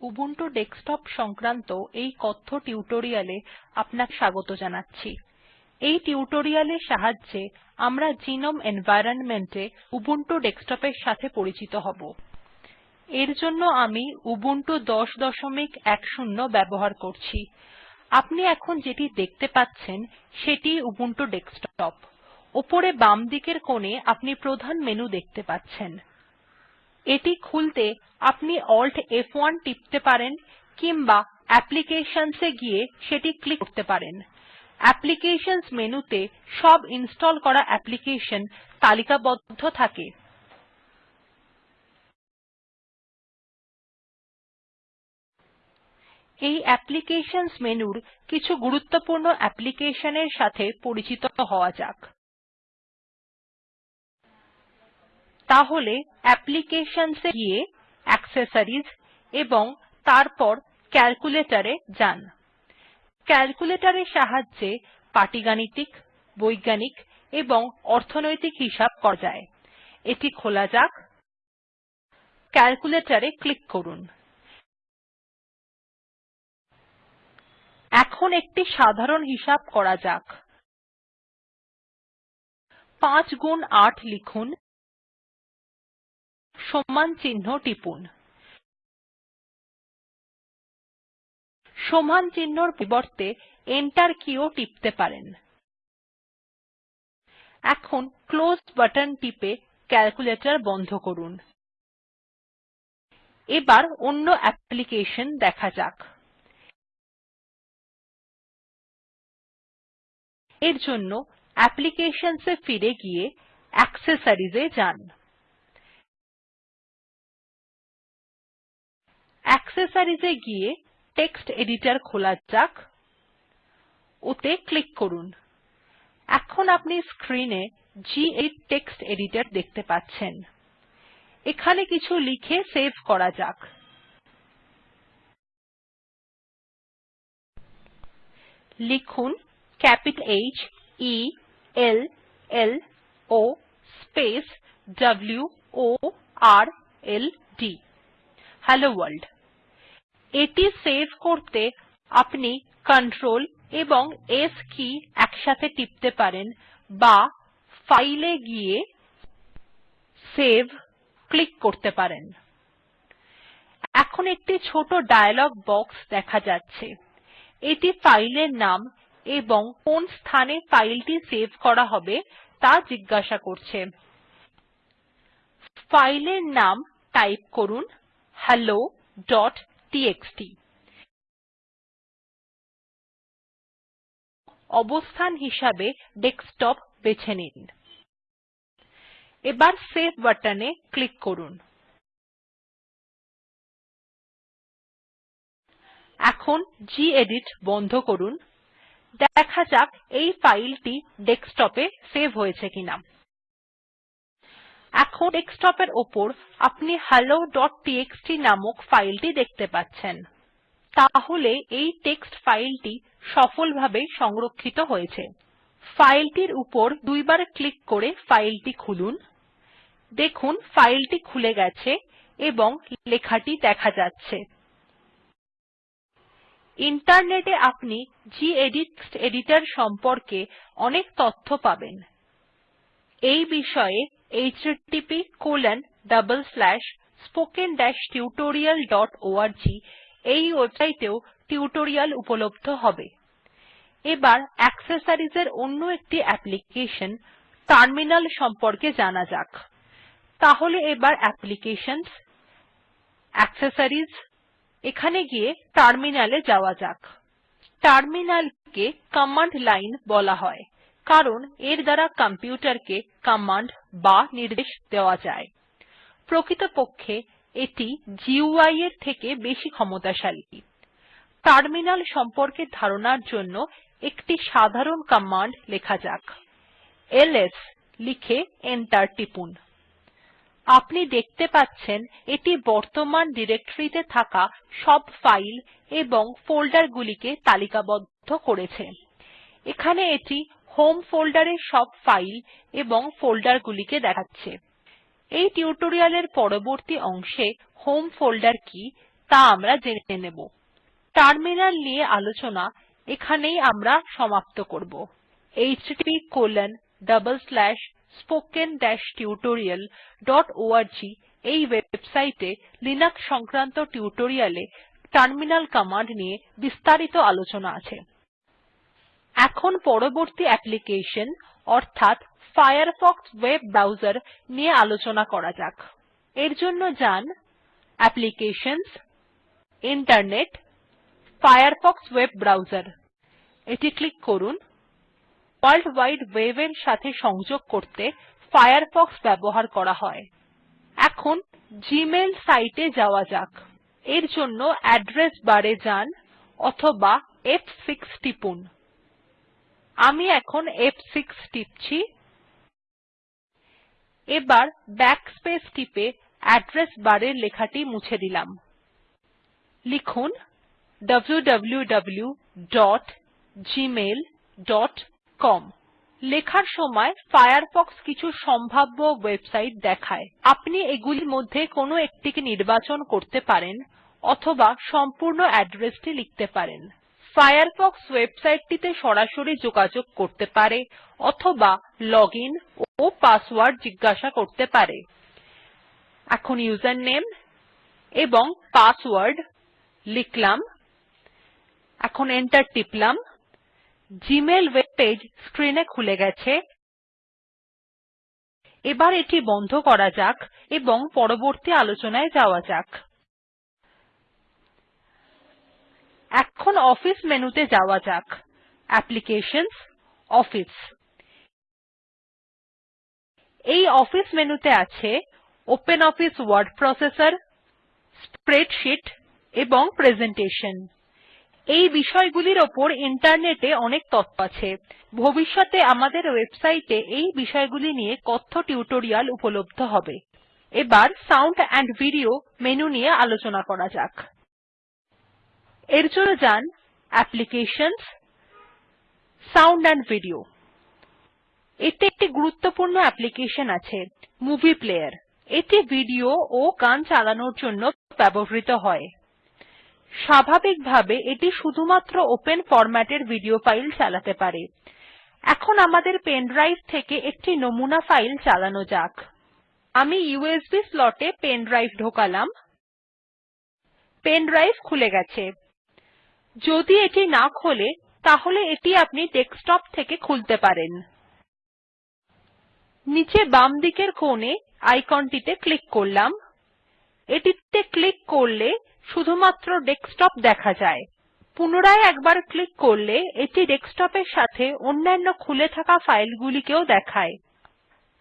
Ubuntu desktop সংক্রান্ত এই কথ্য টিউটোরিয়াল এ আপনাকে স্বাগত জানাচ্ছি। এই টিউটোরিয়াল এর সাহায্যে আমরা গ্নোম এনভাইরনমেন্ট এ উবুন্টু ডেস্কটপ এর সাথে পরিচিত হব। এর জন্য আমি উবুন্টু ১০১০ ব্যবহার করছি। আপনি এখন যেটি দেখতে পাচ্ছেন সেটি উবুন্টু ডেস্কটপ। উপরে বামদিকের কোনে আপনি প্রধান মেনু দেখতে পাচ্ছেন। এটি খুলতে আপনি alt ফ1 টিপতে পারেন কিম্বা applications এ গিয়ে সেটি ক্লিক করতে পারেন। অ্যাপ্লিকেশনস মেনুতে সব ইনস্টল করা অ্যাপ্লিকেশন তালিকাবদ্ধ থাকে। এই অ্যাপ্লিকেশনস মেনুর কিছু গুরুত্বপূর্ণ application এর সাথে পরিচিত হওয়া যাক। তাহলে Applications এ গিয়ে অ্যাক্সেসরিজ এবং তারপর Calculator এ যান। Calculator এর সাহায্যে পাটিগাণিতিক, বৈজ্ঞানিক এবং অর্থনৈতিক হিসাব করা যায়। এটি খোলা যাক। Calculator এ ক্লিক করুন। এখন একটি সাধারণ হিসাব করা যাক। ৫ গুন ৮ লিখুন। সমান চিহ্ন টিপুন। সমান চিহ্নর পরিবর্তে এন্টার কী ও টিপতে পারেন। এখন ক্লোজ বাটন টিপে ক্যালকুলেটর বন্ধ করুন। এবার অন্য অ্যাপ্লিকেশন দেখা যাক। এর জন্য Applications এ ফিরে গিয়ে Accessories এ যান। Accessories এ গিয়ে টেক্সট এডিটর খোলা যাক। ওতে ক্লিক করুন। এখন আপনি স্ক্রিন এ গেদিত টেক্সট এডিটর দেখতে পাচ্ছেন। এখানে কিছু লিখে সেভ করা যাক। লিখুন H E L L O space W O R L D hello world এটি সেভ করতে আপনি Ctrl এবং S কী একসাথে টিপতে পারেন বা ফাইল গিয়ে সেভ ক্লিক করতে পারেন। এখন একটি ছোট ডায়লগ বক্স দেখা যাচ্ছে। এটি ফাইল এর নাম এবং কোন স্থানে ফাইল টি সেভ করা হবে ত়া জিজ্ঞাসা করছে। ফাইল এর নাম টাইপ করুন। Helloটিএক্সটি অবস্থান হিসাবে ডেস্কটপ বেছে নিন। এবার সেভ বাটন ক্লিক করুন। এখন গেদিত বন্ধ করুন। দেখা যাক এই ফাইলটি ডেস্কটপ সেভ হয়েছে কিনা। এখন ডেস্কটপ এর উপর আপনি helloটিএক্সটি নামক ফাইল টি দেখতে পাচ্ছেন। তাহলে এই টেক্সট ফাইল টি সফলভাবে সংরক্ষিত হয়েছে। ফাইল টির উপর দুইবার ক্লিক করে ফাইল টি খুলুন। দেখুন ফাইল টি খুলে গেছে এবং লেখাটি দেখা যাচ্ছে। ইন্টারনেট এ আপনি গেদিত টেক্সট এডিটর সম্পর্কে অনেক তথ্য পাবেন। এই বিষয়ে httpspoken tutorialorg এই ওয়েবসাইট এও টিউটোরিয়াল উপলব্ধ হবে। এবার অ্যাক্সেসরিজ এর অন্য একটি অ্যাপ্লিকেশন টার্মিনাল সম্পর্কে জানা যাক। তাহলে এবার অ্যাপ্লিকেশনস অ্যাক্সেসরিজ এখানে গিয়ে টার্মিনাল এ যাওয়া যাক। টার্মিনাল কে কমান্ড লাইন বলা হয়, কারণ এর দ্বারা কম্পিউটার কে কমান্ড বা নির্দেশ দেওয়া যায়। প্রকৃতপক্ষে এটি এর থেকে বেশি ক্ষমতাশালী। টার্মিনাল সম্পর্কে ধারণার জন্য একটি সাধারণ কমান্ড লেখা যাক। এলএস লিখে এন্টার টিপুন। আপনি দেখতে পাচ্ছেন এটি বর্তমান ডিরেক্টরী তে থাকা সব ফাইল এবং ফোল্ডার গুলিকে তালিকাবদ্ধ করেছে। এখানে এটি হোম ফোল্ডার এর সব ফাইল এবং ফোল্ডার গুলিকে দেখাচ্ছে। এই টিউটোরিয়াল এর পরবর্তী অংশে হোম ফোল্ডার কি তা আমরা জেনে নেব। টার্মিনাল নিয়ে আলোচনা এখানেই আমরা সমাপ্ত করব। httpspoken tutorialorg এই ওয়েবসাইট এ লিনাক্স সংক্রান্ত টিউটোরিয়াল এ টার্মিনাল কমান্ড নিয়ে বিস্তারিত আলোচনা আছে। এখন পরবর্তী অ্যাপ্লিকেশন, অর্থাৎ ফায়ারফক্স ভেব ব্রাউজার নিয়ে আলোচনা করা যাক। এর জন্য যান applications internet Firefox web browser. এটি ক্লিক করুন। ভোর্ল্ড উইড ভেব এর সাথে সংযোগ করতে ফায়ারফক্স ব্যবহার করা হয়। এখন জিমেইল সাইট এ যাওয়া যাক। এর জন্য অ্যাড্রেস বার এ যান অথবা ফ6 টিপুন। আমি এখন ফ6 টিপছি। এবার ব্যাকস্পেস টিপে অ্যাড্রেস বার এর লেখাটি মুছে দিলাম। লিখুন wwwgmailcom লেখার সময় ফায়ারফক্স কিছু সম্ভাব্য ওয়েবসাইট দেখায়। আপনি এগুলির মধ্যে কোনো একটিকে নির্বাচন করতে পারেন অথবা সম্পূর্ণ অ্যাড্রেস টি লিখতে পারেন। ফায়ারফক্স ওয়েবসাইট টিতে সরাসরি যোগাযোগ করতে পারে অথবা লজিন ও পাসওয়ার্ড জিজ্ঞাসা করতে পারে। এখন ইউজারনেম এবং পাসওয়ার্ড লিখলাম। এখন এন্টার টিপলাম। জিমেইল ওয়েব পেজ স্ক্রিন এ খুলে গেছে। এবার এটি বন্ধ করা যাক এবং পরবর্তী আলোচনায় যাওয়া যাক। এখন অফিস মেনুতে যাওয়া যাক। Applications, office. এই অফিস মেনুতে আছে ওপেনঅফিস ওয়ার্ড প্রসেসর, স্প্রেডশীট এবং প্রেজেন্টেশন। এই বিষয়গুলির উপর ইন্টারনেট এ অনেক তথ্য আছে। ভবিষ্যতে আমাদের ওয়েবসাইট এ এই বিষয়গুলি নিয়ে কথ্য টিউটোরিয়াল উপলব্ধ হবে। এবার সাউন্ড এএমপি ভিডিও মেনু নিয়ে আলোচনা করা যাক। এর জন্য যান অ্যাপ্লিকেশনসগটসাউন্ড এএমপি ভিডিও। এতে একটি গুরুত্বপূর্ণ অ্যাপ্লিকেশন আছে, মুভি প্লেয়ার। এটি ভিডিও ও গান চালানোর জন্য ব্যবহৃত হয়। স্বাভাবিকভাবে এটি শুধুমাত্র ওপেন ফরম্যাট এর ভিডিও ফাইল চালাতে পারে। এখন আমাদের ড্রাইভ থেকে একটি নমুনা ফাইল চালানো যাক। আমি ইউএসবি slot এ পেন ড্রাইভ ঢোকালাম। ড্রাইভ খুলে গেছে। যদি এটি না খোলে, তাহলে এটি আপনি ডেস্কটপ থেকে খুলতে পারেন। নীচে বামদিকের কোনে আইকন টিতে ক্লিক করলাম। এটিতে ক্লিক করলে শুধুমাত্র ডেস্কটপ দেখা যায়। পুনরায় একবার ক্লিক করলে এটি ডেস্কটপ এর সাথে অন্যান্য খুলে থাকা ফাইল গুলিকেও দেখায়।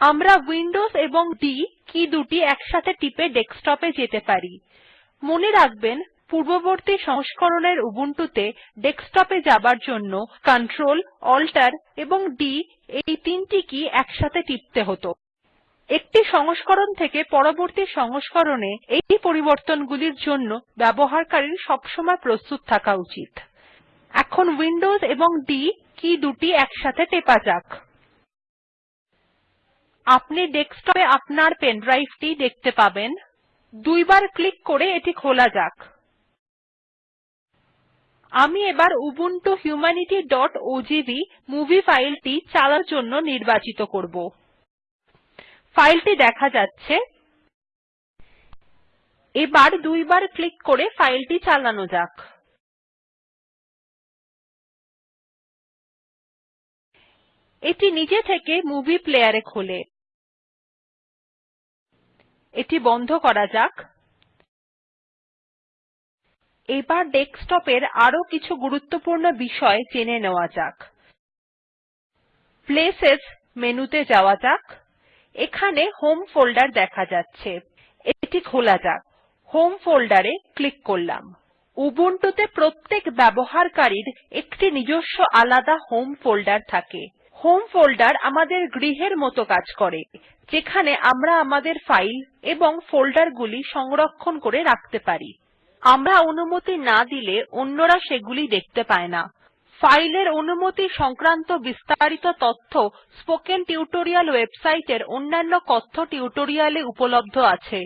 আমরা উইন্ডোজ এবং D কী দুটি একসাথে টিপে ডেস্কটপ এ যেতে পারি। মনে রাখবেন পূর্ববর্তী সংস্করণের উবুন্টু ত়ে ডেস্কটপ এ যাবার জন্য Ctrl Alt এবং D এই তিনটি কী একসাথে টিপতে হত। একটি সংস্করণ থেকে পরবর্তী সংস্করণে এই পরিবর্তনগুলির জন্য ব্যবহারকারীর সবসময় প্রস্তুত থাকা উচিত। এখন উইন্ডোজ এবং D কী দুটি একসাথে টেপা যাক। আপনি ডেস্কটপ এ আপনার পেন ড্রাইভ টি দেখতে পাবেন। দুইবার ক্লিক করে এটি খোলা যাক। আমি এবার উবুন্টু humanityওজিভি মুভি ফাইলটি চালানোর জন্য নির্বাচিত করব। ফাইলটি দেখা যাচ্ছে। এবার দুইবার ক্লিক করে ফাইলটি চালানো যাক। এটি নিজে থেকে মুভি প্লেয়ার এ খোলে। এটি বন্ধ করা যাক। এবার ডেস্কটপ এর আরও কিছু গুরুত্বপূর্ণ বিষয় জেনে নেওয়া যাক। প্লেসেস মেনুতে যাওয়া যাক। এখানে হোম ফোল্ডার দেখা যাচ্ছে। এটি খোলা যাক। হোম ফোল্ডার ক্লিক করলাম। উবুন্টু ত়ে প্রত্যেক ব্যবহারকারীর একটি নিজস্ব আলাদা হোম ফোল্ডার থাকে। হোম ফোল্ডার আমাদের গৃহের মত কাজ করে, যেখানে আমরা আমাদের ফাইল এবং ফোল্ডার গুলি সংরক্ষণ করে রাখতে পারি। আমরা অনুমতি না দিলে অন্যরা সেগুলি দেখতে পায়না ফাইল এর অনুমতি সংক্রান্ত বিস্তারিত তথ্য স্পোকেন টিউটোরিয়াল ওয়েবসাইট এর অন্যান্য কথ্য টিউটোরিয়াল এ উপলব্ধ আছে।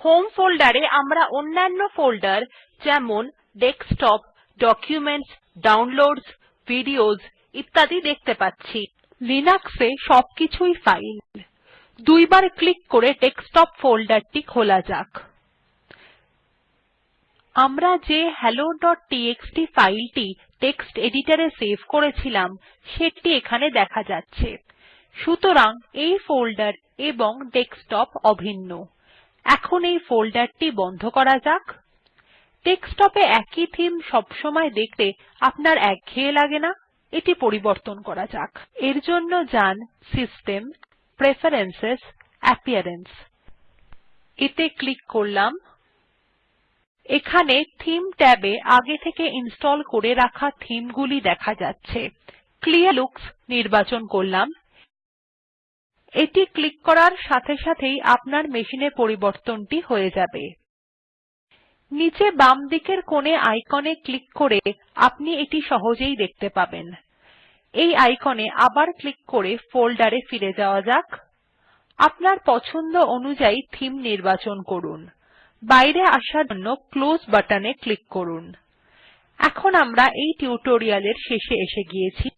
হোম ফোল্ডারে আমরা অন্যান্য ফোল্ডার যেমন ডেস্কটপ, ডকুমেন্টস ডাউনলোডসহ ভিডিওস ইত্যাদি দেখতে পাচ্ছি। লিনাক্স এ সবকিছুই ফাইল। দুইবার ক্লিক করে ডেস্কটপ ফোল্ডার টি খোলা যাক। আমরা যে helloটিএক্সটি ফাইল টি টেক্সট এডিটর এ সেভ করেছিলাম, সেটি এখানে দেখা যাচ্ছে। সুতরাং এই ফোল্ডার এবং ডেস্কটপ অভিন্ন। এখন এই ফোল্ডার টি বন্ধ করা যাক। ডেস্কটপ এ একই থিম সবসময় দেখতে আপনার একঘেয়ে লাগে না। এটি পরিবর্তন করা যাক। এর জন্য যান সিস্টেম প্রেফারেন্স অ্যাপিয়ারেন্স এতে ক্লিক করলাম। এখানে থিম ট্যাবে আগে থেকে ইনস্টল করে রাখা থিম গুলি দেখা যাচ্ছে। ক্লিয়ার লুকস নির্বাচন করলাম। এটি ক্লিক করার সাথে সাথেই আপনার মেশিন এ পরিবর্তনটি হয়ে যাবে। নীচে বামদিকের কোনে আইকন এ ক্লিক করে আপনি এটি সহজেই দেখতে পাবেন। এই আইকন এ আবার ক্লিক করে ফোল্ডার এ ফিরে যাওয়া যাক। আপনার পছন্দ অনুযায়ী থিম নির্বাচন করুন। বাইরে আসার জন্য ক্লোজ বাটন এ ক্লিক করুন। এখন আমরা এই টিউটোরিয়াল এর শেষে এসে গিয়েছি।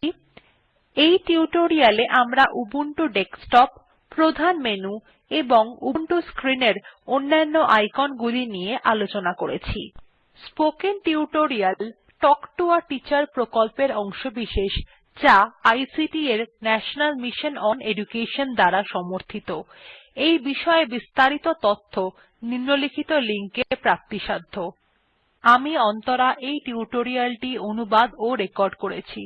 এই টিউটোরিয়াল এ আমরা উবুন্টু ডেস্কটপ, প্রধান মেনু এবং উবুন্টু স্ক্রিন এর অন্যান্য আইকন গুলি নিয়ে আলোচনা করেছি। Spoken tutorial talk to a teacher প্রকল্পের অংশবিশেষ যা আইসিটি এর ন্যাশনাল মিশন ওন এডুকেশন দ্বারা সমর্থিত। এই বিষয়ে বিস্তারিত তথ্য নিম্নলিখিত লিঙ্ক এ প্রাপ্তিসাধ্য। আমি অন্তরা এই টিউটোরিয়াল টি অনুবাদ ও রেকর্ড করেছি।